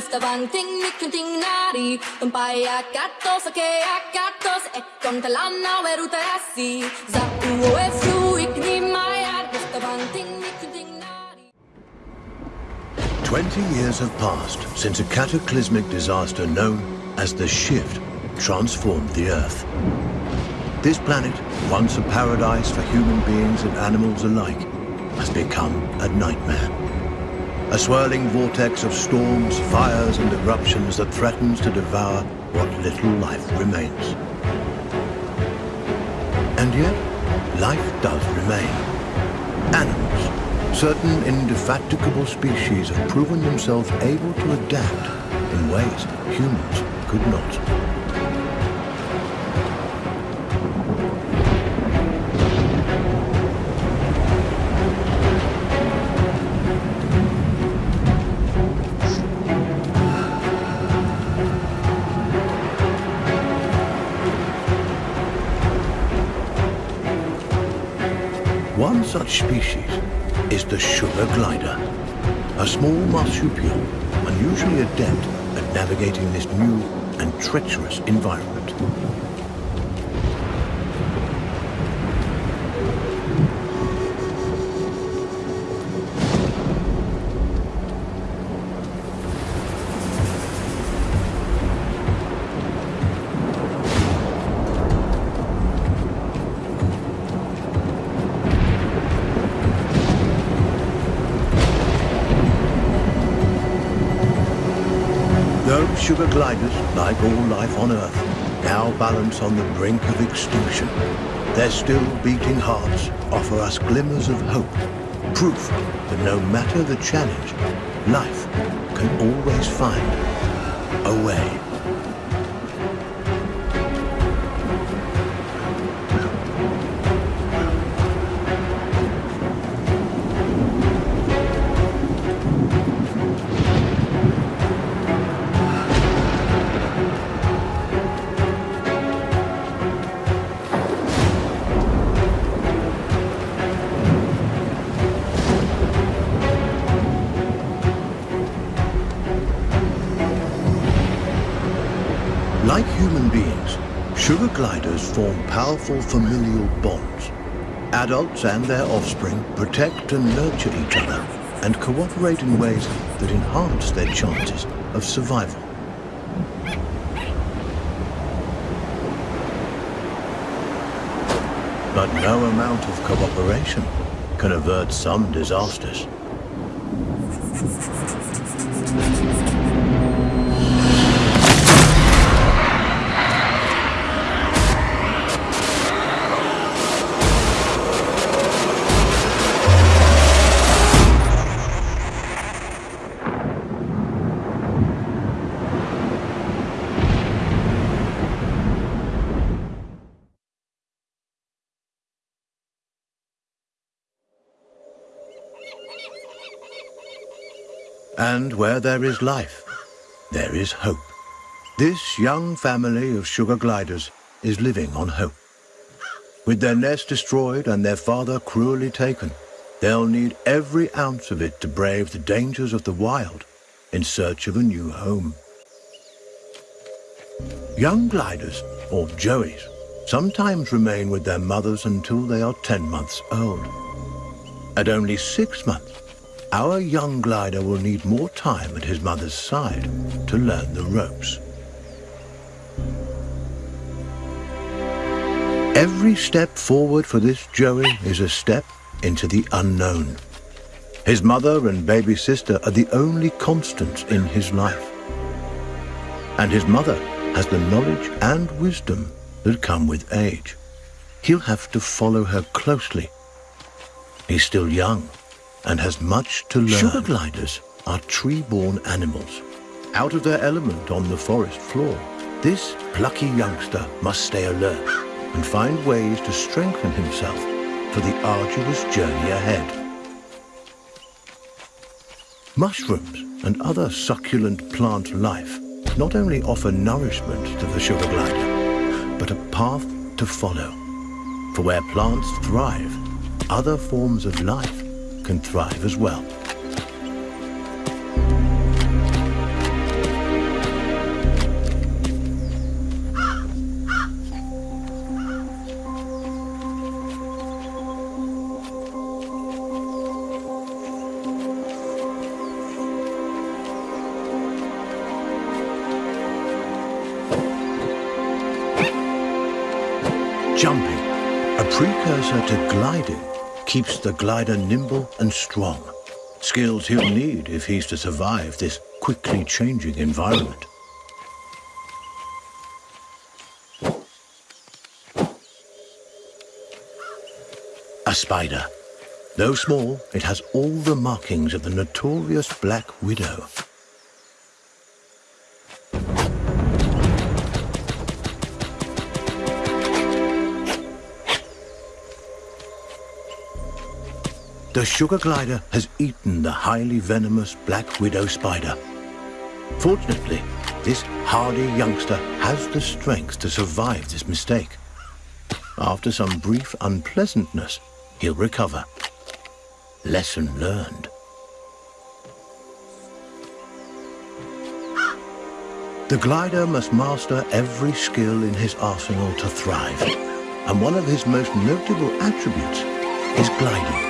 ting kunting nari Za ting kunting nari Twenty years have passed since a cataclysmic disaster known as the Shift transformed the Earth. This planet, once a paradise for human beings and animals alike, has become a nightmare. A swirling vortex of storms, fires and eruptions that threatens to devour what little life remains. And yet, life does remain. Animals, certain indefatigable species have proven themselves able to adapt in ways humans could not. One such species is the sugar glider, a small marsupial unusually adept at navigating this new and treacherous environment. Those sugar gliders, like all life on Earth, now balance on the brink of extinction. Their still beating hearts offer us glimmers of hope, proof that no matter the challenge, life can always find a way. Like human beings, sugar gliders form powerful familial bonds. Adults and their offspring protect and nurture each other and cooperate in ways that enhance their chances of survival. But no amount of cooperation can avert some disasters. And where there is life, there is hope. This young family of sugar gliders is living on hope. With their nest destroyed and their father cruelly taken, they'll need every ounce of it to brave the dangers of the wild in search of a new home. Young gliders, or joeys, sometimes remain with their mothers until they are 10 months old. At only six months, our young glider will need more time at his mother's side to learn the ropes. Every step forward for this Joey is a step into the unknown. His mother and baby sister are the only constants in his life. And his mother has the knowledge and wisdom that come with age. He'll have to follow her closely. He's still young and has much to learn. Sugar gliders are tree-born animals, out of their element on the forest floor. This plucky youngster must stay alert and find ways to strengthen himself for the arduous journey ahead. Mushrooms and other succulent plant life not only offer nourishment to the sugar glider, but a path to follow. For where plants thrive, other forms of life can thrive as well. Jumping, a precursor to gliding, keeps the glider nimble and strong. Skills he'll need if he's to survive this quickly changing environment. A spider. Though small, it has all the markings of the notorious Black Widow. The sugar glider has eaten the highly venomous black widow spider. Fortunately, this hardy youngster has the strength to survive this mistake. After some brief unpleasantness, he'll recover. Lesson learned. The glider must master every skill in his arsenal to thrive. And one of his most notable attributes is gliding.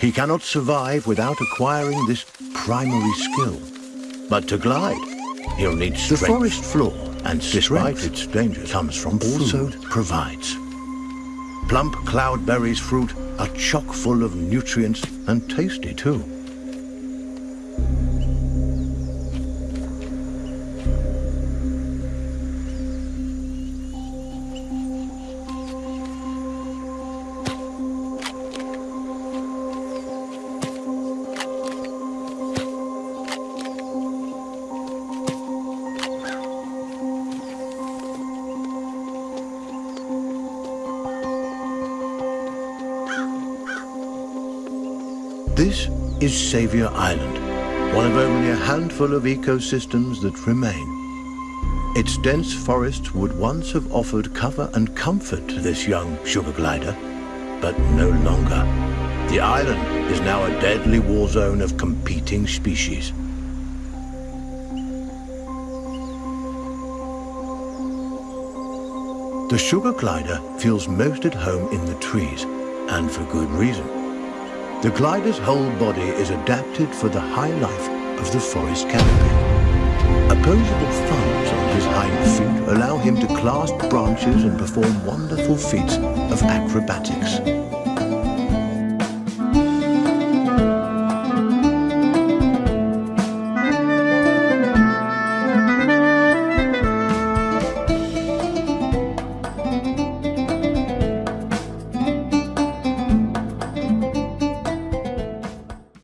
He cannot survive without acquiring this primary skill. But to glide, he'll need strength. The forest floor, and despite its dangers, comes from also food. provides. Plump cloudberries fruit are chock full of nutrients and tasty too. This is Saviour Island, one of only a handful of ecosystems that remain. Its dense forests would once have offered cover and comfort to this young sugar glider, but no longer. The island is now a deadly war zone of competing species. The sugar glider feels most at home in the trees, and for good reason. The glider's whole body is adapted for the high life of the forest canopy. Opposable thumbs on his hind feet allow him to clasp branches and perform wonderful feats of acrobatics.